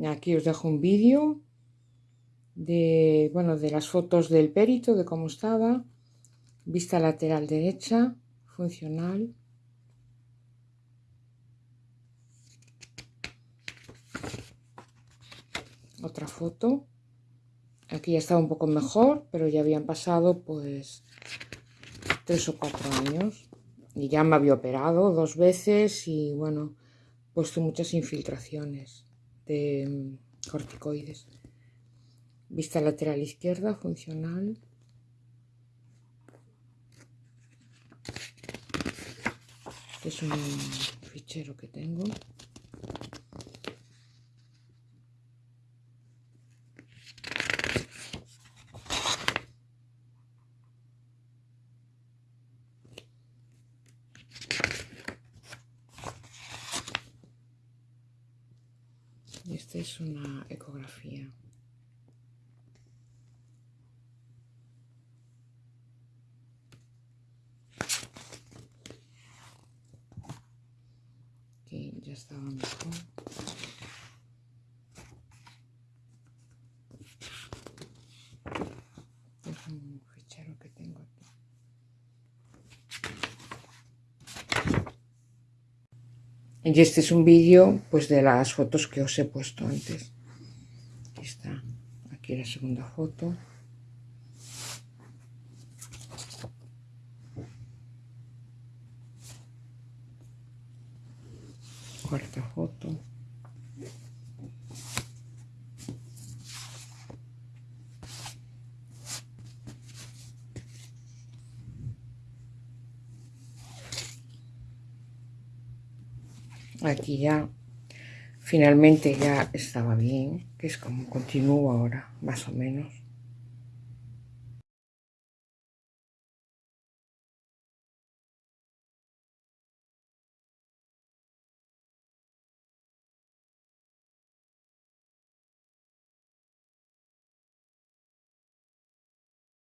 Aquí os dejo un vídeo de, bueno, de las fotos del perito, de cómo estaba. Vista lateral derecha, funcional. Otra foto. Aquí ya estaba un poco mejor, pero ya habían pasado pues tres o cuatro años. Y ya me había operado dos veces y bueno, puesto muchas infiltraciones de mm, corticoides. Vista lateral izquierda, funcional. Este es un fichero que tengo. Y esta es una ecografía. Que ya estaba mejor. Es un fichero que tengo Y este es un vídeo pues de las fotos que os he puesto antes. Aquí está. Aquí la segunda foto. Cuarta foto. Aquí ya finalmente ya estaba bien que es como continúo ahora más o menos